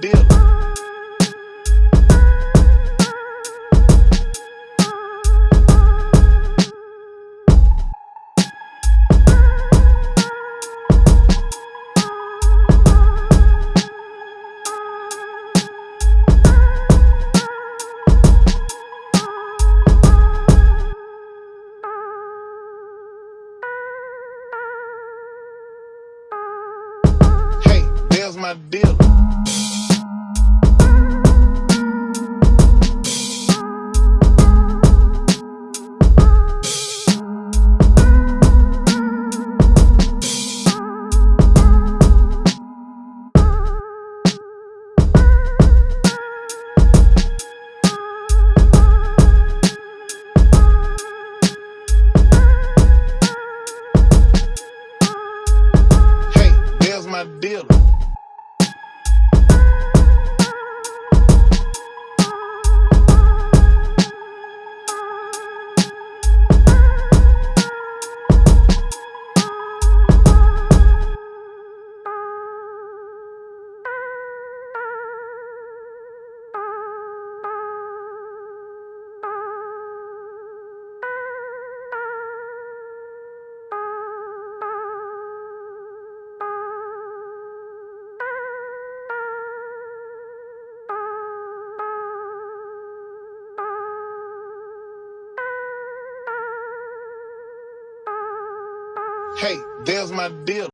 bill. Hey, there's my dealer. Deal. Hey, there's my deal.